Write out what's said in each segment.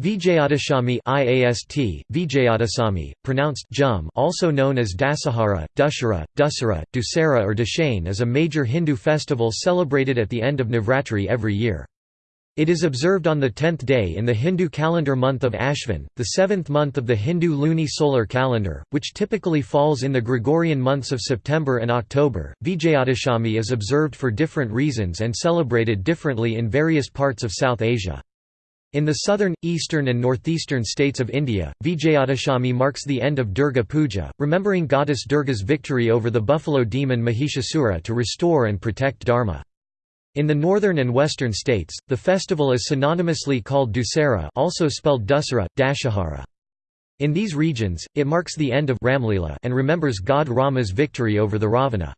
Vijayadashami IAST, Vijayadasami, pronounced Jum also known as Dasahara, Dussehra, Dussehra, Dussehra or Dashain is a major Hindu festival celebrated at the end of Navratri every year. It is observed on the tenth day in the Hindu calendar month of Ashvin, the seventh month of the Hindu luni solar calendar, which typically falls in the Gregorian months of September and October. Vijayadashami is observed for different reasons and celebrated differently in various parts of South Asia. In the southern, eastern and northeastern states of India, Vijayadashami marks the end of Durga Puja, remembering goddess Durga's victory over the buffalo demon Mahishasura to restore and protect Dharma. In the northern and western states, the festival is synonymously called Dussehra also spelled Dussehra, Dashahara. In these regions, it marks the end of Ramlila and remembers god Rama's victory over the Ravana.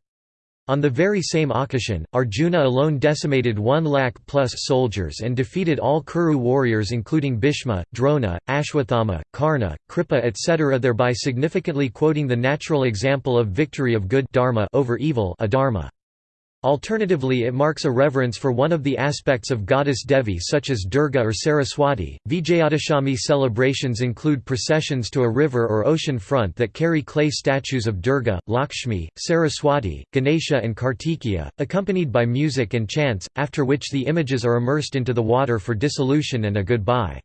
On the very same occasion, Arjuna alone decimated one lakh plus soldiers and defeated all Kuru warriors including Bhishma, Drona, Ashwathama, Karna, Kripa etc. thereby significantly quoting the natural example of victory of good dharma over evil adharma. Alternatively it marks a reverence for one of the aspects of goddess Devi such as Durga or Saraswati. Vijayadashami celebrations include processions to a river or ocean front that carry clay statues of Durga, Lakshmi, Saraswati, Ganesha and Kartikeya, accompanied by music and chants, after which the images are immersed into the water for dissolution and a goodbye.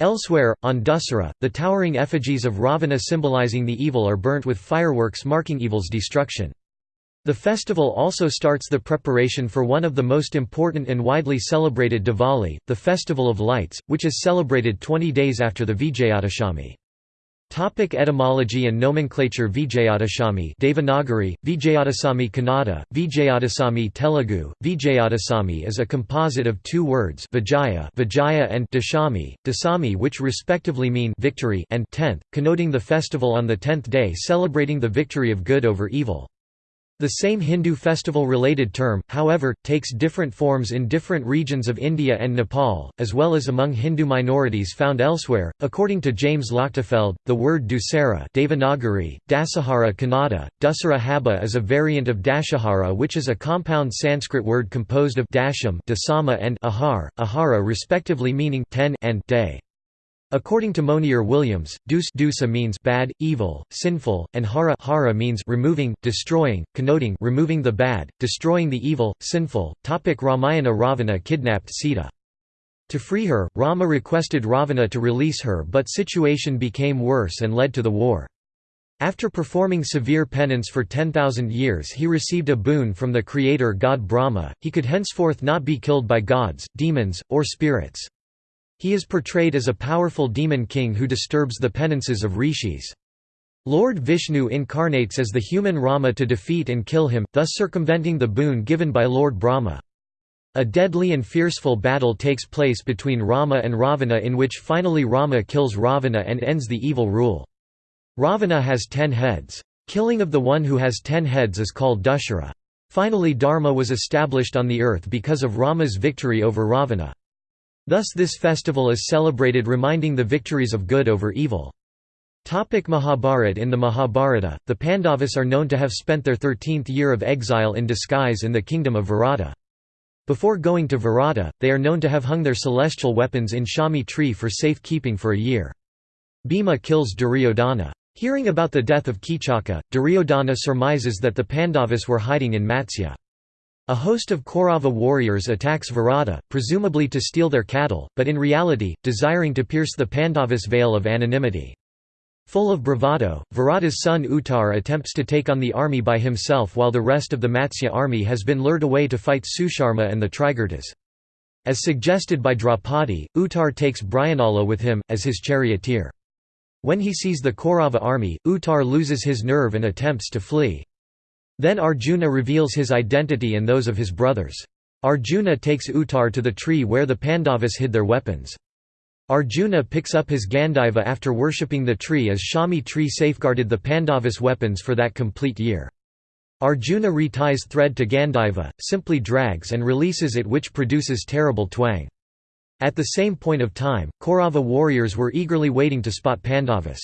Elsewhere, on Dussehra, the towering effigies of Ravana symbolizing the evil are burnt with fireworks marking evil's destruction. The festival also starts the preparation for one of the most important and widely celebrated Diwali, the Festival of Lights, which is celebrated 20 days after the Vijayadashami. Topic etymology and nomenclature Vijayadashami Devanagari, Vijayadasami Kannada, Vijayadasami Telugu, Vijayadasami is a composite of two words Vijaya, Vijaya and Dashami, Dasami which respectively mean victory and tenth, connoting the festival on the tenth day celebrating the victory of good over evil. The same Hindu festival-related term, however, takes different forms in different regions of India and Nepal, as well as among Hindu minorities found elsewhere. According to James Lochtefeld, the word Dussehra Devanagari, Dasahara Kannada, Dussehra is a variant of Dashahara which is a compound Sanskrit word composed of dasham dasama and ahar, ahara respectively meaning ten and day. According to Monier Williams, dus dusa means bad, evil, sinful, and hara, hara means removing, destroying, connoting removing the bad, destroying the evil, sinful. Topic Ramayana Ravana kidnapped Sita. To free her, Rama requested Ravana to release her but situation became worse and led to the war. After performing severe penance for 10,000 years he received a boon from the creator god Brahma, he could henceforth not be killed by gods, demons, or spirits. He is portrayed as a powerful demon king who disturbs the penances of rishis. Lord Vishnu incarnates as the human Rama to defeat and kill him, thus circumventing the boon given by Lord Brahma. A deadly and fearful battle takes place between Rama and Ravana in which finally Rama kills Ravana and ends the evil rule. Ravana has ten heads. Killing of the one who has ten heads is called Dushara. Finally Dharma was established on the earth because of Rama's victory over Ravana. Thus this festival is celebrated reminding the victories of good over evil. Topic Mahabharat In the Mahabharata, the Pandavas are known to have spent their thirteenth year of exile in disguise in the kingdom of Virata. Before going to Virata, they are known to have hung their celestial weapons in Shami tree for safe keeping for a year. Bhima kills Duryodhana. Hearing about the death of Kichaka, Duryodhana surmises that the Pandavas were hiding in Matsya. A host of Kaurava warriors attacks Virata, presumably to steal their cattle, but in reality, desiring to pierce the Pandavas' veil of anonymity. Full of bravado, Virata's son Uttar attempts to take on the army by himself while the rest of the Matsya army has been lured away to fight Susharma and the Trigartas. As suggested by Draupadi, Uttar takes Brihannala with him, as his charioteer. When he sees the Kaurava army, Uttar loses his nerve and attempts to flee. Then Arjuna reveals his identity and those of his brothers. Arjuna takes Uttar to the tree where the Pandavas hid their weapons. Arjuna picks up his Gandiva after worshipping the tree as Shami tree safeguarded the Pandavas' weapons for that complete year. Arjuna reties thread to Gandiva, simply drags and releases it which produces terrible twang. At the same point of time, Kaurava warriors were eagerly waiting to spot Pandavas.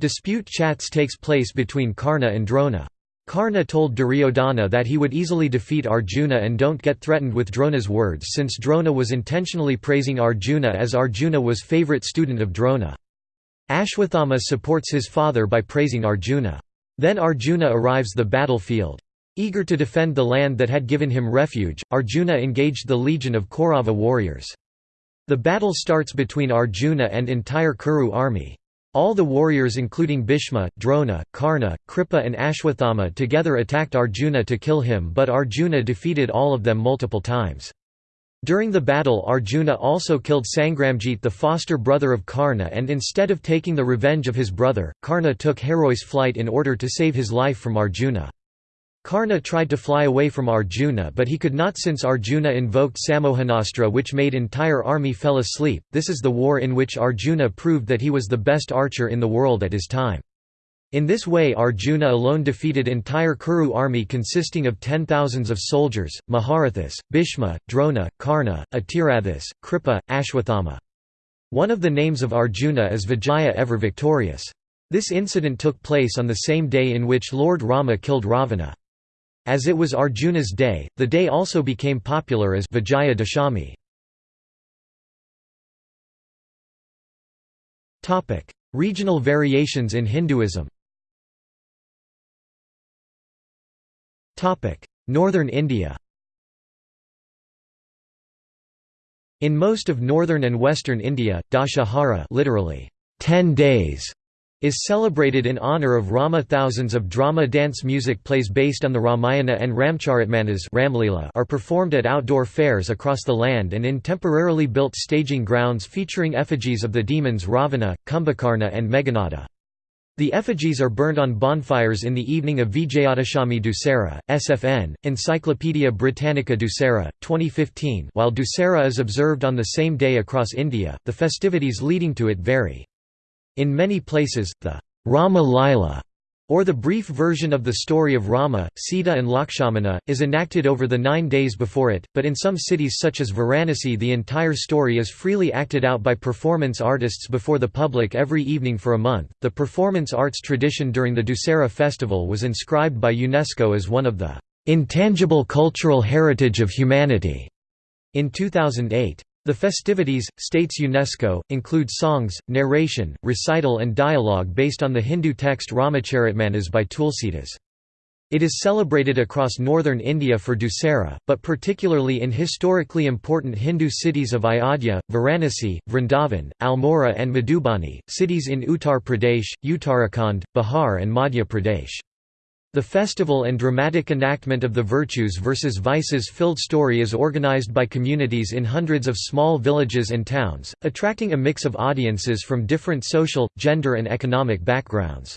Dispute chats takes place between Karna and Drona. Karna told Duryodhana that he would easily defeat Arjuna and don't get threatened with Drona's words since Drona was intentionally praising Arjuna as Arjuna was favorite student of Drona. Ashwathama supports his father by praising Arjuna. Then Arjuna arrives the battlefield. Eager to defend the land that had given him refuge, Arjuna engaged the legion of Kaurava warriors. The battle starts between Arjuna and entire Kuru army. All the warriors including Bhishma, Drona, Karna, Kripa and Ashwathama together attacked Arjuna to kill him but Arjuna defeated all of them multiple times. During the battle Arjuna also killed Sangramjit the foster brother of Karna and instead of taking the revenge of his brother, Karna took heroi's flight in order to save his life from Arjuna. Karna tried to fly away from Arjuna but he could not since Arjuna invoked Sammohanastra which made entire army fell asleep. This is the war in which Arjuna proved that he was the best archer in the world at his time. In this way Arjuna alone defeated entire Kuru army consisting of ten thousands of soldiers, Maharathas, Bhishma, Drona, Karna, Atirathas, Kripa, Ashwathama. One of the names of Arjuna is Vijaya ever victorious. This incident took place on the same day in which Lord Rama killed Ravana. As it was Arjuna's day, the day also became popular as Vijaya Dashami. Regional variations in Hinduism Northern India In most of northern and western India, Dashahara literally, 10 days is celebrated in honor of Rama. Thousands of drama dance music plays based on the Ramayana and Ramcharitmanas Ramlila are performed at outdoor fairs across the land and in temporarily built staging grounds featuring effigies of the demons Ravana, Kumbhakarna and Meghanada. The effigies are burned on bonfires in the evening of Vijayadashami Dussehra, SFN, Encyclopaedia Britannica Dussehra, 2015 while Dussehra is observed on the same day across India, the festivities leading to it vary. In many places, the Rama Lila, or the brief version of the story of Rama, Sita and Lakshmana, is enacted over the nine days before it, but in some cities such as Varanasi the entire story is freely acted out by performance artists before the public every evening for a month. The performance arts tradition during the Dussehra festival was inscribed by UNESCO as one of the intangible cultural heritage of humanity in 2008. The festivities, states UNESCO, include songs, narration, recital and dialogue based on the Hindu text Ramacharitmanas by Tulsidas. It is celebrated across northern India for Dussehra, but particularly in historically important Hindu cities of Ayodhya, Varanasi, Vrindavan, Almora and Madhubani, cities in Uttar Pradesh, Uttarakhand, Bihar and Madhya Pradesh. The festival and dramatic enactment of the virtues versus vices filled story is organized by communities in hundreds of small villages and towns, attracting a mix of audiences from different social, gender and economic backgrounds.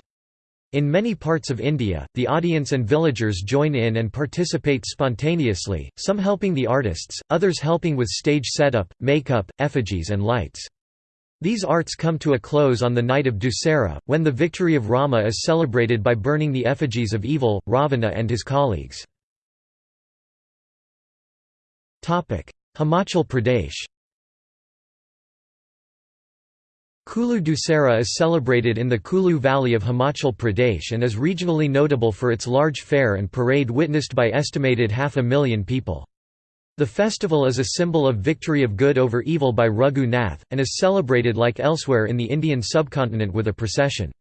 In many parts of India, the audience and villagers join in and participate spontaneously, some helping the artists, others helping with stage setup, makeup, effigies and lights. These arts come to a close on the night of Dussehra, when the victory of Rama is celebrated by burning the effigies of evil, Ravana and his colleagues. Himachal Pradesh Kulu Dussehra is celebrated in the Kulu Valley of Himachal Pradesh and is regionally notable for its large fair and parade witnessed by estimated half a million people. The festival is a symbol of victory of good over evil by Raghu Nath, and is celebrated like elsewhere in the Indian subcontinent with a procession.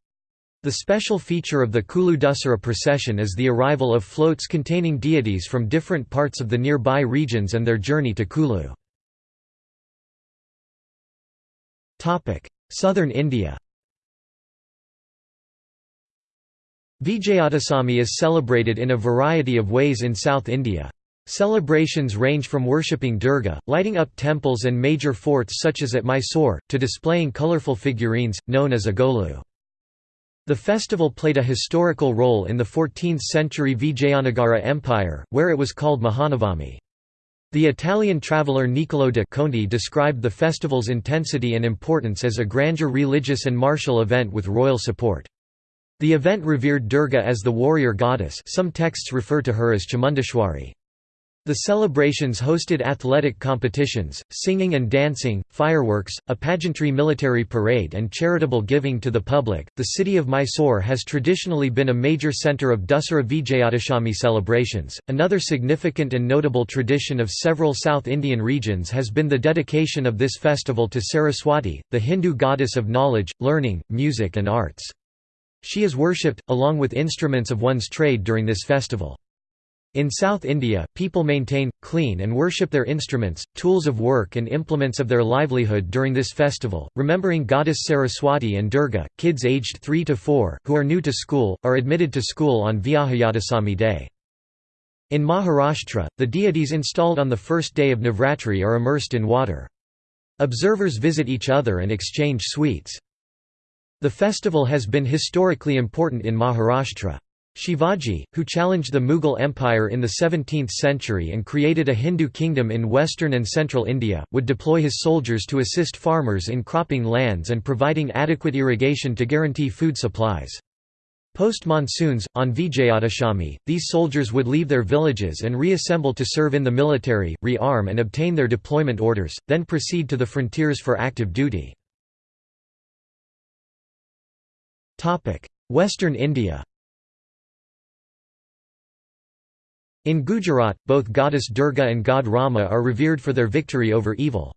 The special feature of the Kulu Dussehra procession is the arrival of floats containing deities from different parts of the nearby regions and their journey to Kulu. Southern India Vijayadasami is celebrated in a variety of ways in South India. Celebrations range from worshipping Durga, lighting up temples and major forts such as at Mysore, to displaying colourful figurines, known as agolu. The festival played a historical role in the 14th-century Vijayanagara Empire, where it was called Mahanavami. The Italian traveller Niccolò de Conti described the festival's intensity and importance as a grandeur religious and martial event with royal support. The event revered Durga as the warrior goddess some texts refer to her as Chamundeshwari. The celebrations hosted athletic competitions, singing and dancing, fireworks, a pageantry military parade, and charitable giving to the public. The city of Mysore has traditionally been a major center of Dussehra Vijayadashami celebrations. Another significant and notable tradition of several South Indian regions has been the dedication of this festival to Saraswati, the Hindu goddess of knowledge, learning, music, and arts. She is worshipped, along with instruments of one's trade during this festival. In South India, people maintain, clean and worship their instruments, tools of work and implements of their livelihood during this festival. Remembering goddess Saraswati and Durga, kids aged 3 to 4, who are new to school, are admitted to school on Vijayadasami Day. In Maharashtra, the deities installed on the first day of Navratri are immersed in water. Observers visit each other and exchange sweets. The festival has been historically important in Maharashtra. Shivaji, who challenged the Mughal Empire in the 17th century and created a Hindu kingdom in western and central India, would deploy his soldiers to assist farmers in cropping lands and providing adequate irrigation to guarantee food supplies. Post-monsoons, on Vijayadashami, these soldiers would leave their villages and reassemble to serve in the military, re-arm and obtain their deployment orders, then proceed to the frontiers for active duty. Western India In Gujarat, both goddess Durga and god Rama are revered for their victory over evil.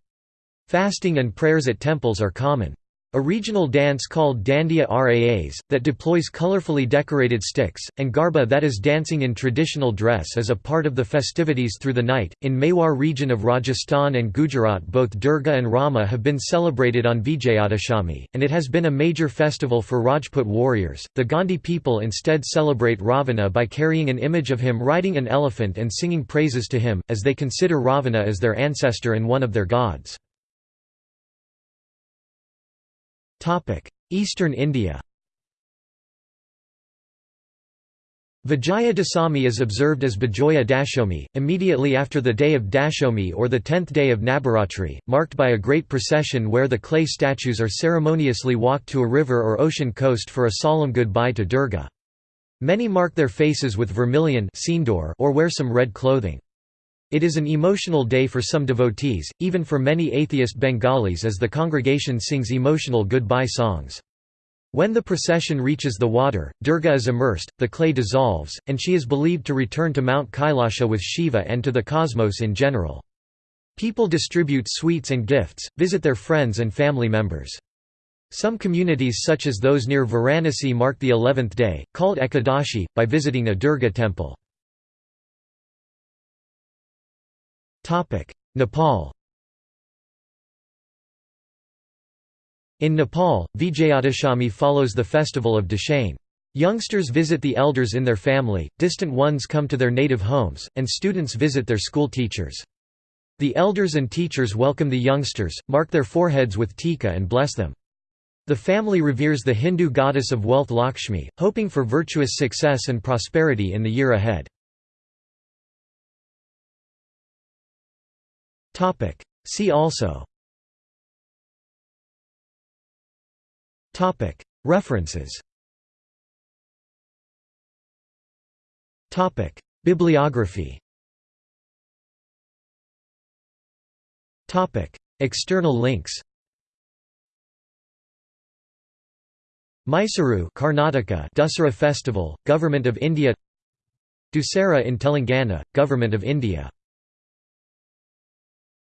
Fasting and prayers at temples are common. A regional dance called Dandiya Raas, that deploys colorfully decorated sticks, and Garba that is dancing in traditional dress is a part of the festivities through the night. In Mewar region of Rajasthan and Gujarat both Durga and Rama have been celebrated on Vijayadashami, and it has been a major festival for Rajput warriors. The Gond people instead celebrate Ravana by carrying an image of him riding an elephant and singing praises to him, as they consider Ravana as their ancestor and one of their gods. Eastern India Vijaya Dasami is observed as Bijoya Dashomi, immediately after the day of Dashomi or the tenth day of Navaratri, marked by a great procession where the clay statues are ceremoniously walked to a river or ocean coast for a solemn goodbye to Durga. Many mark their faces with vermilion or wear some red clothing. It is an emotional day for some devotees, even for many atheist Bengalis as the congregation sings emotional goodbye songs. When the procession reaches the water, Durga is immersed, the clay dissolves, and she is believed to return to Mount Kailasha with Shiva and to the cosmos in general. People distribute sweets and gifts, visit their friends and family members. Some communities such as those near Varanasi mark the eleventh day, called Ekadashi, by visiting a Durga temple. Nepal In Nepal, Vijayadashami follows the festival of Dashain. Youngsters visit the elders in their family, distant ones come to their native homes, and students visit their school teachers. The elders and teachers welcome the youngsters, mark their foreheads with tika and bless them. The family reveres the Hindu goddess of wealth Lakshmi, hoping for virtuous success and prosperity in the year ahead. See also. References. Bibliography. External links. Mysuru Karnataka Dussehra Festival, Government of India. Dussehra in Telangana, Government of India